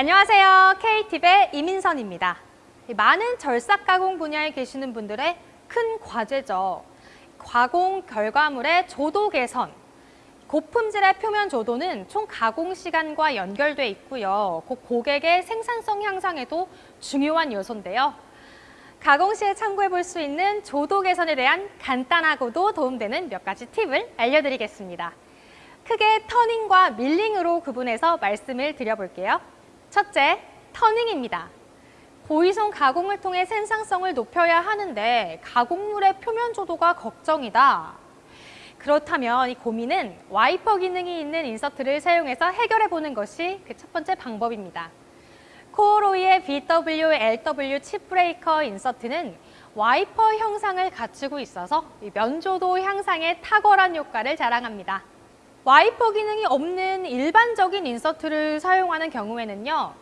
안녕하세요. K팁의 이민선입니다. 많은 절삭 가공 분야에 계시는 분들의 큰 과제죠. 가공 결과물의 조도 개선. 고품질의 표면 조도는 총 가공 시간과 연결돼 있고요. 곧 고객의 생산성 향상에도 중요한 요소인데요. 가공 시에 참고해 볼 수 있는 조도 개선에 대한 간단하고도 도움되는 몇 가지 팁을 알려드리겠습니다. 크게 turning과 밀링으로 구분해서 말씀을 드려볼게요. 첫째, turning입니다. 고이송 가공을 통해 생산성을 높여야 하는데 가공물의 표면 조도가 걱정이다. 그렇다면 이 고민은 와이퍼 기능이 있는 insert를 사용해서 해결해 보는 것이 그 첫 번째 방법입니다. 코로이의 BW, LW chip breaker insert는 와이퍼 형상을 갖추고 있어서 면조도 향상에 탁월한 효과를 자랑합니다. 와이퍼 기능이 없는 일반적인 인서트를 사용하는 경우에는요.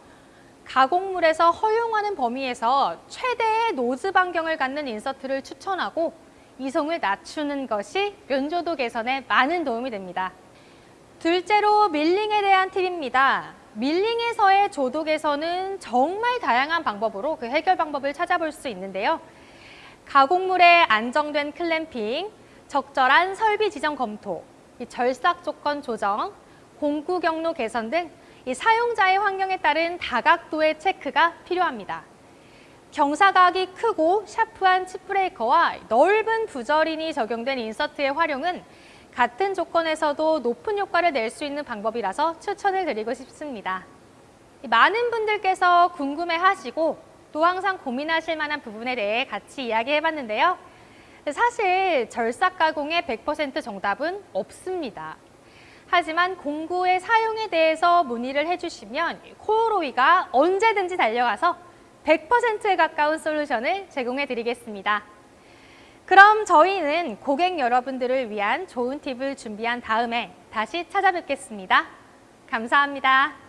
가공물에서 허용하는 범위에서 최대의 nose 반경을 갖는 인서트를 추천하고 이송을 낮추는 것이 면조도 개선에 많은 도움이 됩니다. 둘째로 밀링에 대한 팁입니다. 밀링에서의 조도 개선은 정말 다양한 방법으로 그 해결 방법을 찾아볼 수 있는데요. 가공물의 안정된 클램핑, 적절한 설비 지정 검토, 절삭 조건 조정, 공구 경로 개선 등 이 사용자의 환경에 따른 다각도의 체크가 필요합니다. 경사각이 크고 샤프한 칩브레이커와 넓은 부절인이 적용된 인서트의 활용은 같은 조건에서도 높은 효과를 낼 수 있는 방법이라서 추천을 드리고 싶습니다. 많은 분들께서 궁금해하시고 또 항상 고민하실 만한 부분에 대해 같이 이야기해봤는데요. 사실 절삭 가공의 100% 정답은 없습니다. 하지만 공구의 사용에 대해서 문의를 해주시면 코어로이가 언제든지 달려가서 100%에 가까운 솔루션을 제공해 드리겠습니다. 그럼 저희는 고객 여러분들을 위한 좋은 팁을 준비한 다음에 다시 찾아뵙겠습니다. 감사합니다.